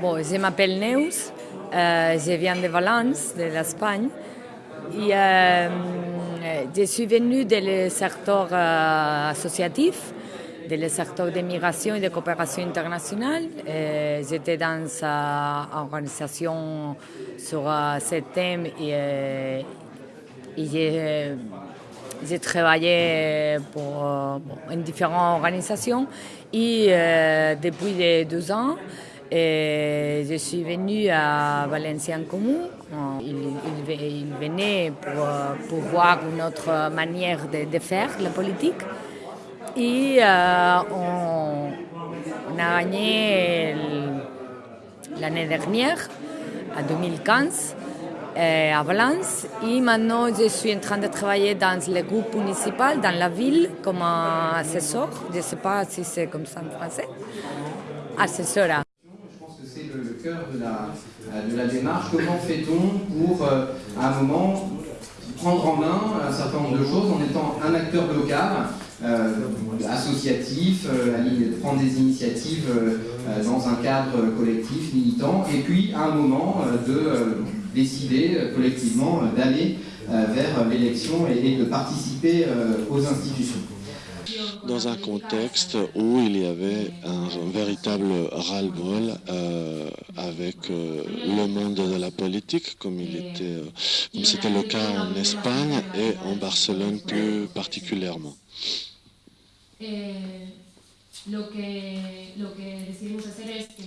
Bon, je m'appelle Neus, euh, je viens de Valence, de l'Espagne. Euh, je suis venue du secteur euh, associatif, du secteur de migration et de coopération internationale. J'étais dans une organisation sur ce thème et, j'ai travaillé pour différentes organisations et depuis deux ans, et je suis venue à Valenciennes Commun. Il, venait pour, voir une autre manière de, faire la politique. Et euh, on, a gagné l'année dernière, en 2015, euh, à Valence. Et maintenant, je suis en train de travailler dans le groupe municipal, dans la ville, comme assesseur. Je ne sais pas si c'est comme ça en français. De la, euh, démarche. Comment fait-on pour, euh, à un moment, prendre en main un certain nombre de choses en étant un acteur local, euh, associatif, prendre des initiatives dans un cadre collectif, militant, et puis à un moment de décider collectivement d'aller vers l'élection et, de participer aux institutions dans un contexte où il y avait un, véritable ras-le-bol euh, avec euh, le monde de la politique, comme euh, comme c'était le cas en Espagne et en Barcelone plus particulièrement.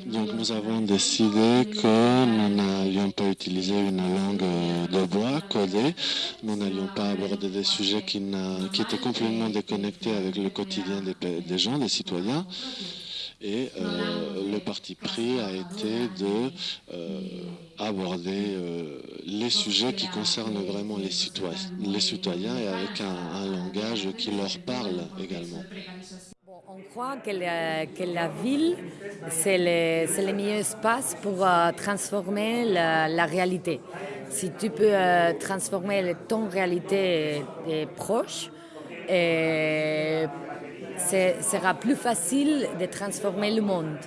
Donc nous avons décidé que nous n'allions pas utiliser une langue de bois codée, nous n'allions pas aborder des sujets qui, qui, étaient complètement déconnectés avec le quotidien des, gens, des citoyens. Et euh, le parti pris a été de euh, aborder euh, les sujets qui concernent vraiment les citoyens, les citoyens et avec un langage qui leur parle également. On croit que la, ville, c'est le, le, meilleur espace pour euh, transformer la, réalité. Si tu peux euh, transformer ton réalité proche, et ce sera plus facile de transformer le monde.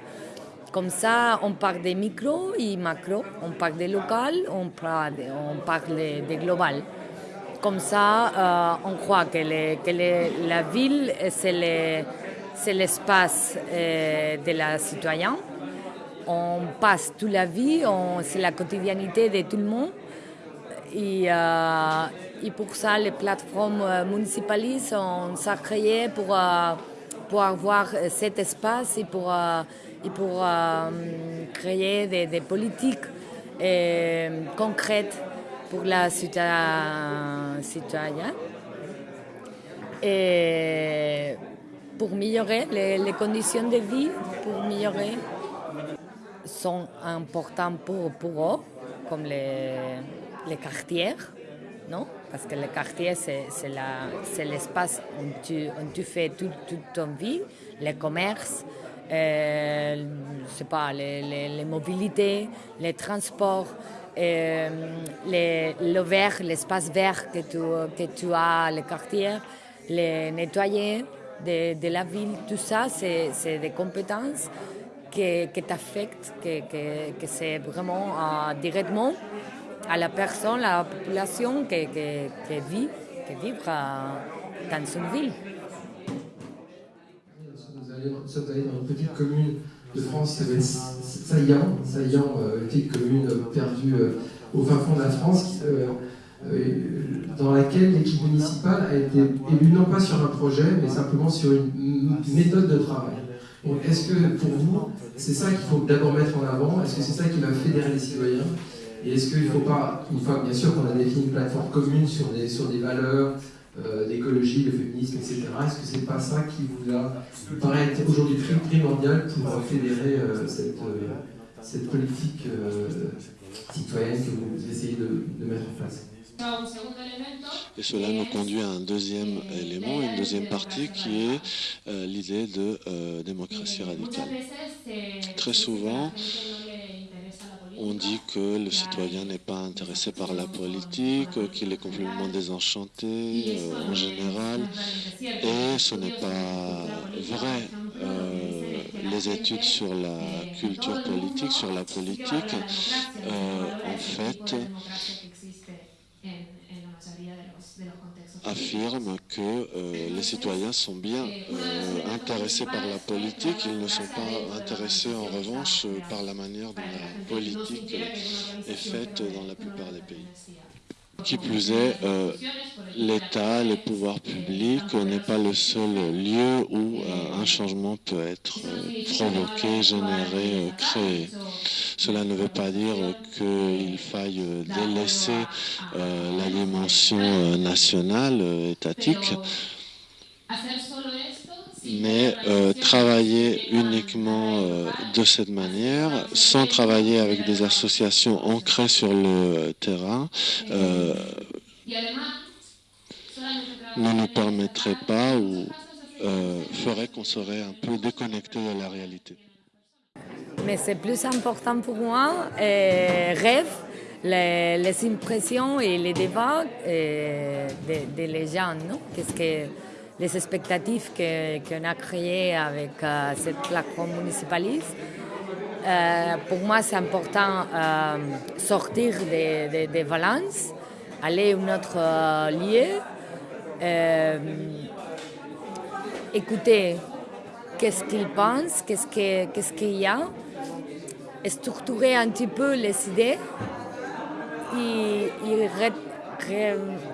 Comme ça, on parle des micro et macro, on parle des local, on parle, des global. Comme ça, euh, on croit que la ville, c'est le c'est l'espace euh, de la citoyen. On passe toute la vie, c'est la quotidiennité de tout le monde. Et, euh, pour ça, les plateformes euh, municipalistes ont s'est créées pour, pour avoir cet espace et pour, et pour créer des, des politiques concrètes pour la citoyenne. Et pour améliorer les, conditions de vie, pour améliorer, sont importants pour, pour eux, comme les, les quartiers, non? Parce que le quartier, c'est l'espace où tu, où tu fais toute, toute ton vie, les commerces, euh, pas, les, les, mobilités, les transports, euh, le vert, l'espace vert que tu, que tu as, le quartier, les nettoyer de, la ville, tout ça, c'est des compétences qui, qui t'affectent, que, c'est vraiment euh, directement à la personne, à la population qui, vit, qui vit dans une ville. Nous sommes allés dans une petite commune de France qui s'appelle Saillant, Saillant, euh, petite commune perdue euh, au fin fond de la France, euh, dans laquelle l'équipe municipale a été élue non pas sur un projet, mais simplement sur une méthode de travail. Est-ce que pour vous, c'est ça qu'il faut d'abord mettre en avant? Est-ce que c'est ça qui va fédérer les citoyens? Et est-ce qu'il ne faut pas, une fois bien sûr qu'on a défini une plateforme commune sur des, valeurs euh, d'écologie, de féminisme, etc., est-ce que c'est pas ça qui vous a paraît aujourd'hui primordial pour fédérer euh, cette, cette politique citoyenne que vous essayez de mettre en place? Et cela nous conduit à un deuxième élément, une deuxième partie qui est euh, l'idée de euh, démocratie radicale. Très souvent, on dit que le citoyen n'est pas intéressé par la politique, qu'il est complètement désenchanté euh, en général, et ce n'est pas vrai. les études sur la culture politique, sur la politique, en fait, affirme que euh, les citoyens sont bien euh, intéressés par la politique, ils ne sont pas intéressés en revanche par la manière dont la politique est faite dans la plupart des pays. Euh, l'État, les pouvoirs publics n'est pas le seul lieu où un changement peut être provoqué, généré, créé. Cela ne veut pas dire qu'il faille délaisser euh, la dimension euh, nationale, euh, étatique, mais travailler uniquement de cette manière, sans travailler avec des associations ancrées sur le terrain, ne nous permettrait pas ou ferait qu'on serait un peu déconnecté de la réalité. Mais c'est plus important pour moi, euh, rêve, les, impressions et les débats euh, des de, gens, Qu'est-ce que les expectatives qu'on a créées avec euh, cette plateforme municipaliste. pour moi, c'est important sortir des de, Valence, aller à un autre lieu, écouter qu'est-ce qu'ils pensent, qu'est-ce qu'il y a, structurer un petit peu les idées. Et,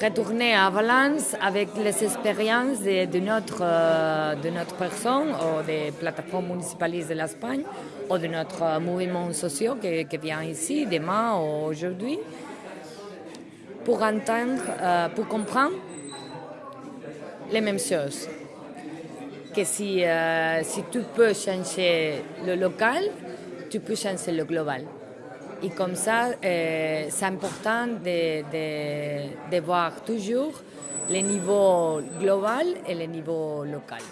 retourner à Valence avec les expériences de, notre, euh, de notre personne ou des plateformes municipalistes de l'Espagne ou de notre mouvement social qui, vient ici demain ou aujourd'hui pour entendre, euh, pour comprendre les mêmes choses que si, euh, si tu peux changer le local, tu peux changer le global. Et comme ça, euh, c'est important de, de, de, voir toujours le niveau global et le niveau local.